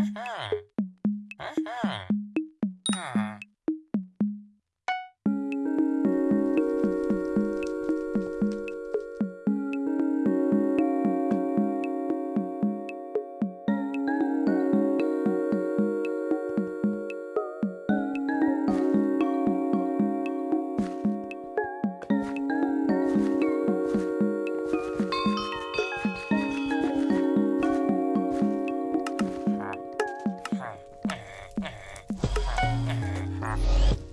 Uh-huh. Bye.